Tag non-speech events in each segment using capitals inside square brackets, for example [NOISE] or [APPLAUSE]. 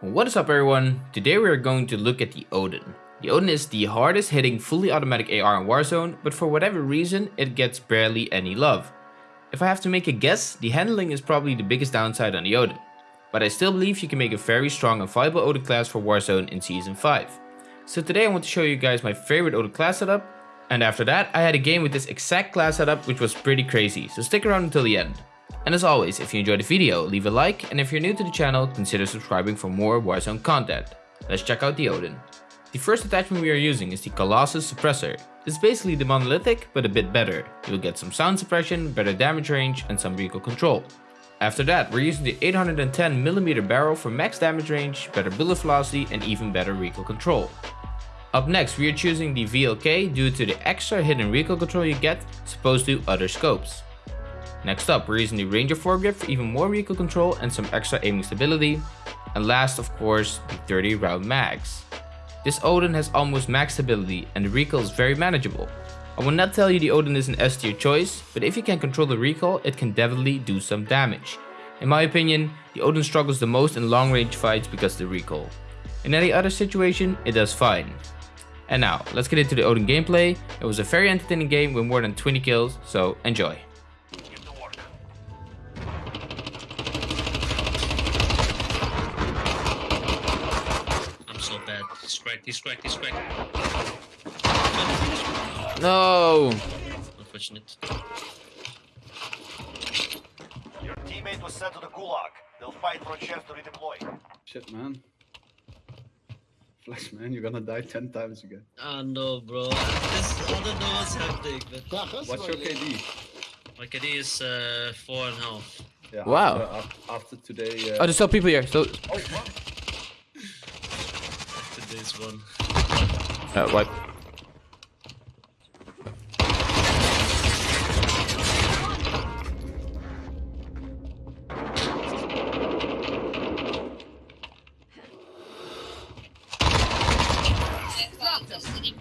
What is up everyone? Today we are going to look at the Odin. The Odin is the hardest hitting fully automatic AR in Warzone, but for whatever reason it gets barely any love. If I have to make a guess, the handling is probably the biggest downside on the Odin. But I still believe you can make a very strong and viable Odin class for Warzone in Season 5. So today I want to show you guys my favorite Odin class setup, and after that I had a game with this exact class setup which was pretty crazy, so stick around until the end. And as always, if you enjoyed the video, leave a like, and if you're new to the channel, consider subscribing for more Warzone content. Let's check out the Odin. The first attachment we are using is the Colossus Suppressor. It's basically the monolithic, but a bit better. You'll get some sound suppression, better damage range, and some recoil control. After that, we're using the 810mm barrel for max damage range, better bullet velocity, and even better recoil control. Up next, we are choosing the VLK due to the extra hidden recoil control you get, supposed to other scopes. Next up, we're using the Ranger foregrip for even more recoil control and some extra aiming stability. And last, of course, the 30 round mags. This Odin has almost max stability and the recoil is very manageable. I will not tell you the Odin is an S tier choice, but if you can control the recoil, it can definitely do some damage. In my opinion, the Odin struggles the most in long range fights because of the recoil. In any other situation, it does fine. And now, let's get into the Odin gameplay. It was a very entertaining game with more than 20 kills, so enjoy. He's cracked, he's cracked, he's cracked. No! Unfortunate. Your teammate was sent to the gulag. They'll fight for a chance to redeploy. Shit, man. Flex, man, you're gonna die 10 times again. Ah, no, bro. This, I don't know what's happening, but What's your KD? my KD is uh, four and a half. Yeah, Wow. After, after today. Oh, Uh, there's still people here. Still, oh, what? Today's one. uh, wipe.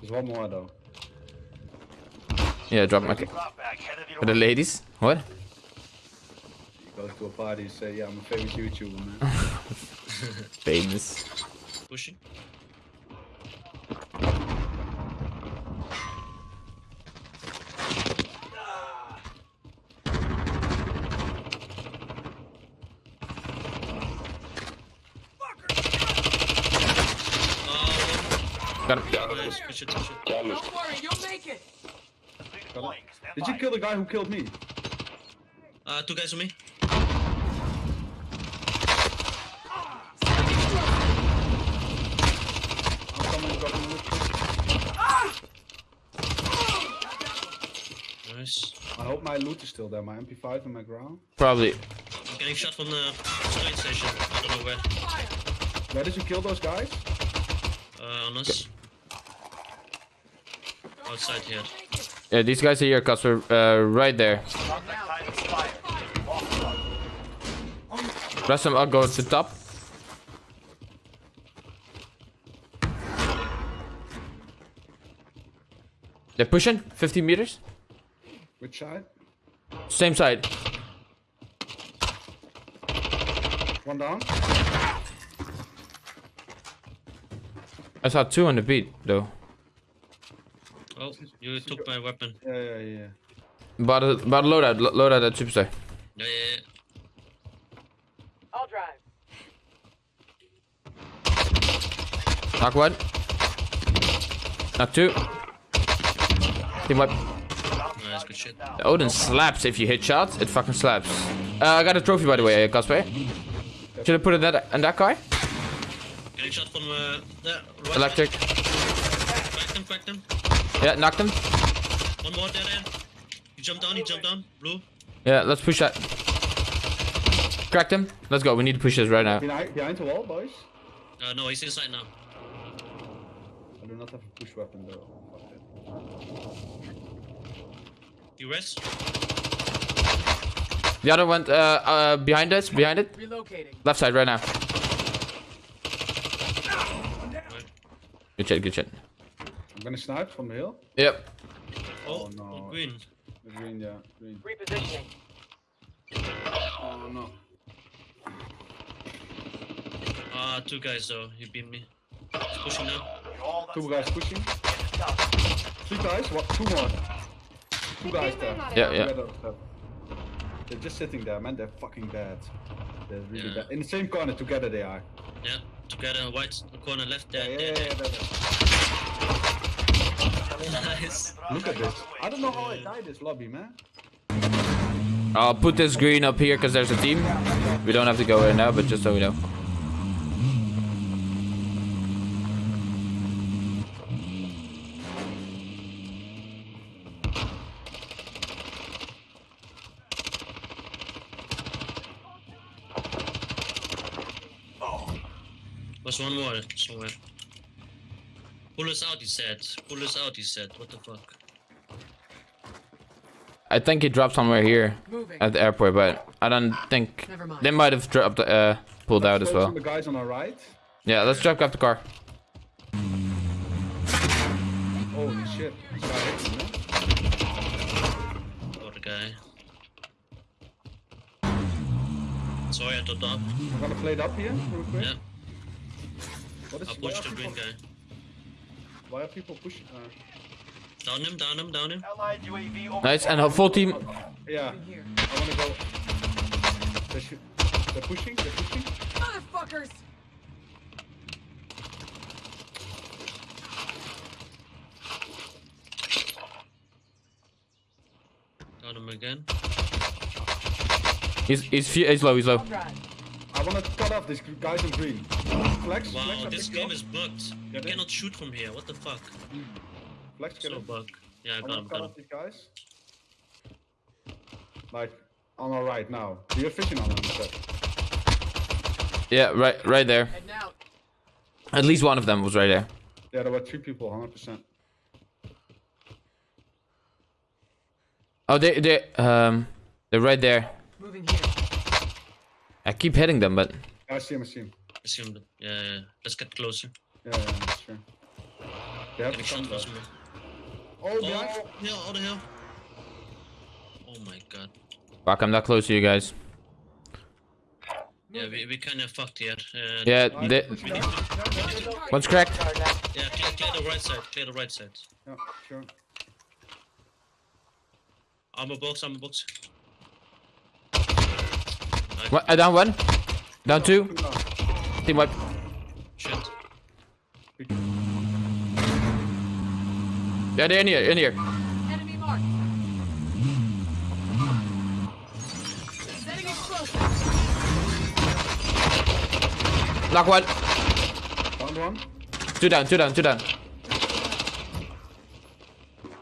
There's one more though. Yeah, drop my. ca- Drop back, headed your For the ladies? What? You go to a party, and say, yeah, I'm a famous YouTuber, man. [LAUGHS] Famous. Pushing. Got him. nice. Push it, push it. Redeploying. Stand Did you kill the guy who killed me? Uh, two guys on me. I'm coming, dropping with Nice. I hope my loot is still there, my MP5 and my ground. Probably. I'm getting shot from the train station. I don't know where. Where did you kill those guys? Uh, on us. Outside here. Yeah, these guys are here, Casper. Uh, right there. Contact time expired. Lost one. Rest them, I'll go to the top. They're pushing 50 meters. Which side? Same side. One down? I saw two on the beat though. Oh, you took my weapon. Yeah, yeah, yeah. About a, about a loadout, lo- loadout at Superstore. Yeah, yeah, yeah. I'll drive. Knock one. Knock two. Team wipe. Nice, good shit. Odin slaps if you hit shots. It fucking slaps. Uh, I got a trophy by the way, uh, Casper. Should I put it in that, in that car? Getting shot from uh, there. Right Electric. Cracked him, cracked him. Yeah, knocked him. One more there, there. He jumped down, he jumped down. Blue. Yeah, let's push that. Cracked him. Let's go. We need to push this right now. Behind, behind the wall, boys. Uh, no, he's inside now. I do not have a push weapon though. Fuck. You rest? The other one, uh, uh, behind us, behind it. Relocating. Left side right now. Good shit, good shit. I'm gonna snipe from the hill. Yep. Oh, Oh, no. green. Green, yeah, green. Repositioning. Oh no. Ah, two guys though. He beat me. He's pushing now. You're all Two guys pushing. Three guys. What? Two more. Two guys there. Yeah, yeah. Together, uh, They're just sitting there, man. They're fucking bad. They're really Yeah. bad. In the same corner together they are. Yeah, together, white corner left there. yeah, there, yeah, there. yeah, they're- Nice. Look at this. I don't know how I died this lobby, man. I'll put this green up here because there's a team. We don't have to go in now, but just so we know. Was one more somewhere. Pull us out, he said. Pull us out, he said. What the fuck? I think he dropped somewhere here Moving. at the airport, but I don't think Never mind. they might have dropped, uh, pulled out as Focus on well. The guys on our right. Yeah, let's drop up the car. Holy shit. This guy hit me, man. Got a guy. Sorry, I topped up. I'm gonna play it up here real quick. Yeah, What is, I pushed the green guy. Why are people pushing? Uh, Down him, down him, down him. Allied UAV over. Nice, and a full team. yeah, Moving here. I wanna go. They should, they're pushing, they're pushing. Motherfuckers! Down him again. He's he's he's low. He's low. Right. I wanna cut off these guys in green. Flex, Flex, Wow, I this picked game is up. bugged. You Get it? cannot shoot from here. What the fuck? Flex, get So it. bug. Yeah, I I got wanna him, cut off these guys. Like, on our right now. Do you have vision on them? Yeah, right, right there. Heading out. At least one of them was right there. Yeah, there were three people, 100%. Oh, they they um they're right there. Moving here. I keep hitting them, but I see him, I see him. Assume that. Yeah, yeah, yeah. Let's get closer. Yeah, yeah, that's true. They have Getting to come shot though. from somewhere. Oh, behind. Oh, hill, oh the hill. Oh my god. fuck, I'm not close to you guys. Yeah, we, we kinda fucked here. Uh, Yeah, Behind, they. One's cracked. Yeah, clear, clear the right side, clear the right side. Yeah, sure. Armor box, armor box. One, uh, down one, down two. Team wipe. Shit. Yeah, they're in here, in here. Enemy marked. Setting explosive. Knock one. Found one. Two down, two down, two down.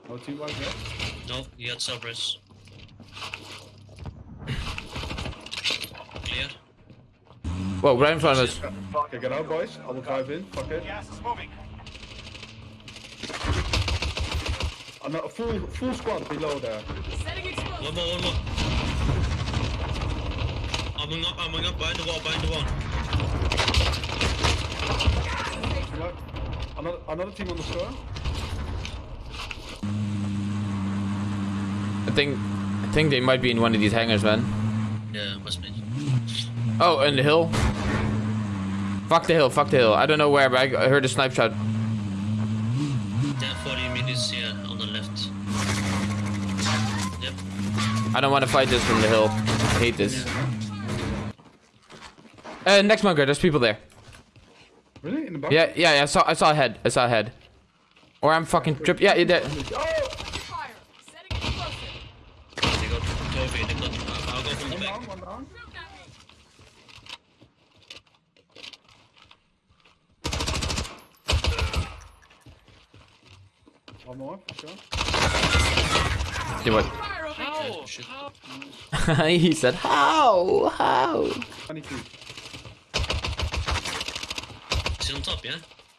No team wipe yet. No, he had self-res. Clear. Whoa, right in front of us. Okay, get out, boys. I will drive in. Fuck it. Gas is moving. I'm a full full squad below there. Setting explosive. One more, one more. Arming up, arming up, behind the wall, behind the wall. Team wipe. Another another team on the store. I think, I think they might be in one of these hangars, man. Yeah, must be. Oh, and the hill. Fuck the hill, fuck the hill. I don't know where, but I I heard a snipe shot. Yeah, 40 meters here on the left. Yep. I don't want to fight this from the hill. I hate this. Uh, next bunker, there's people there. Really? In the bunker? Yeah, yeah, yeah, I saw, I saw a head. I saw a head. Or I'm fucking trip. Yeah, yeah, there. Fire. Setting explosive. They got Toby, they got. I'll go from the One back. One down. Shoot at me. One more, sure. See what? Fire over Yeah, here. shit. he said, how? How? 22. Is he on top, yeah?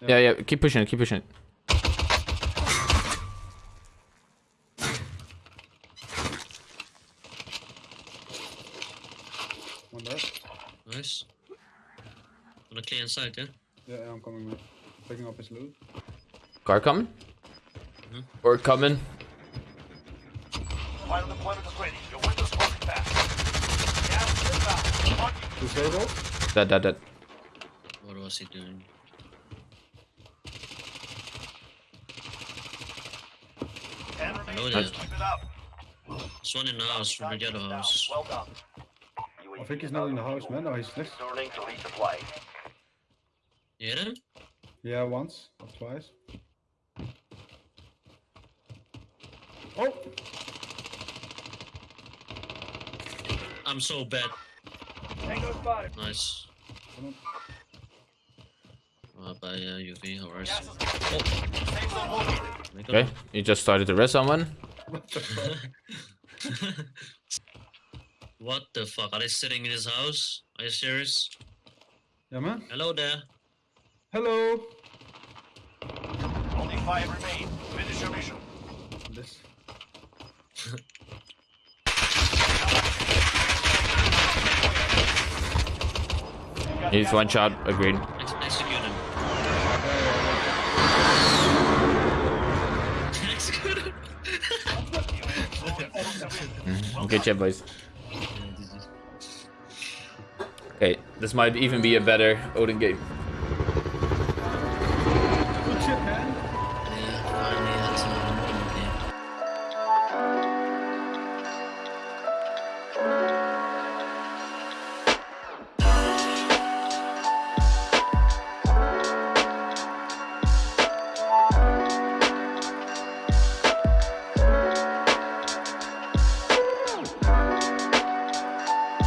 Yeah, yeah, keep pushing it, keep pushing it. One there. Nice. Wanna clear inside, yeah? Yeah, yeah, I'm coming with. Picking up his loot. Car coming? Or coming? Final deployment is ready. Your window's closing fast. Gas is inbound. You. Disabled. That, that, that. Or was he doing? Ten Hello remaining. there. Keep it up. There's one in the house from the yellow house. Well done. I think he's not in the house, man. No, he's next. Returning to resupply. You hit him? Yeah, once or twice. Oh! I'm so bad. Tango spotted. Nice. Come. Uh, by uh, UV or Gas RC. is Safe zone located. Make Okay, you just started to rest someone. What the fuck? what the fuck? Are they sitting in his house? Are you serious? Yeah, man. Hello there. Hello! Only five remain. Finish your mission. He's one shot, agreed. Ex- execute him. execute him. Good job, boys. Yeah, this is- Okay, this might even be a better Odin game.